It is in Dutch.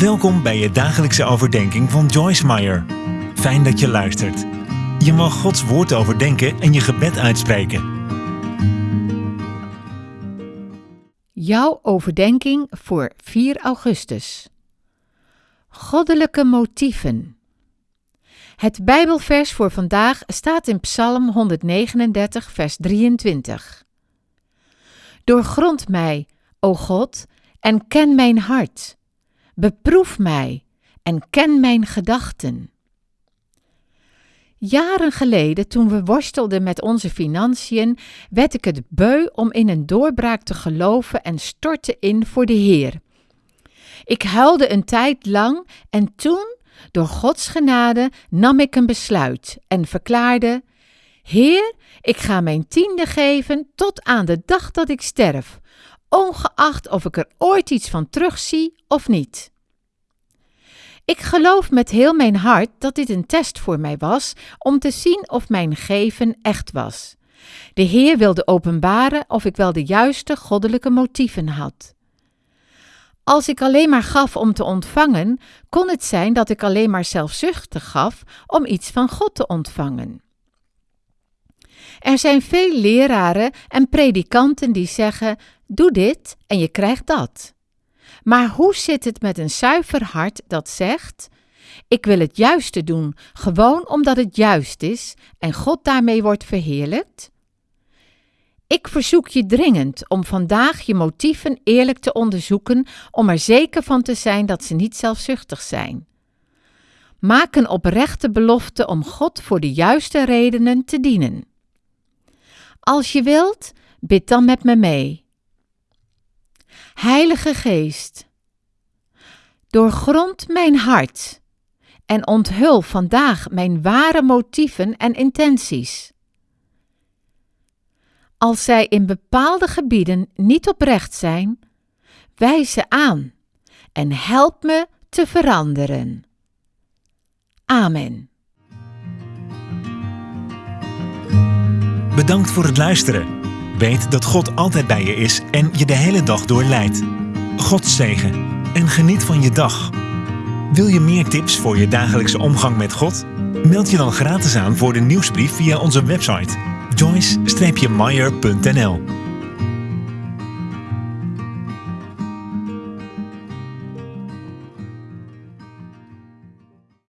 Welkom bij je dagelijkse overdenking van Joyce Meyer. Fijn dat je luistert. Je mag Gods woord overdenken en je gebed uitspreken. Jouw overdenking voor 4 augustus. Goddelijke motieven. Het Bijbelvers voor vandaag staat in Psalm 139, vers 23. Doorgrond mij, o God, en ken mijn hart. Beproef mij en ken mijn gedachten. Jaren geleden, toen we worstelden met onze financiën, werd ik het beu om in een doorbraak te geloven en stortte in voor de Heer. Ik huilde een tijd lang en toen, door Gods genade, nam ik een besluit en verklaarde: Heer, ik ga mijn tiende geven tot aan de dag dat ik sterf, ongeacht of ik er ooit iets van terugzie of niet. Ik geloof met heel mijn hart dat dit een test voor mij was om te zien of mijn geven echt was. De Heer wilde openbaren of ik wel de juiste goddelijke motieven had. Als ik alleen maar gaf om te ontvangen, kon het zijn dat ik alleen maar zelfzuchtig gaf om iets van God te ontvangen. Er zijn veel leraren en predikanten die zeggen: Doe dit en je krijgt dat. Maar hoe zit het met een zuiver hart dat zegt: Ik wil het juiste doen, gewoon omdat het juist is en God daarmee wordt verheerlijkt? Ik verzoek je dringend om vandaag je motieven eerlijk te onderzoeken om er zeker van te zijn dat ze niet zelfzuchtig zijn. Maak een oprechte belofte om God voor de juiste redenen te dienen. Als je wilt, bid dan met me mee. Heilige Geest, doorgrond mijn hart en onthul vandaag mijn ware motieven en intenties. Als zij in bepaalde gebieden niet oprecht zijn, wijs ze aan en help me te veranderen. Amen. Bedankt voor het luisteren. Weet dat God altijd bij je is en je de hele dag door leidt. God zegen en geniet van je dag. Wil je meer tips voor je dagelijkse omgang met God? Meld je dan gratis aan voor de nieuwsbrief via onze website joyce-meyer.nl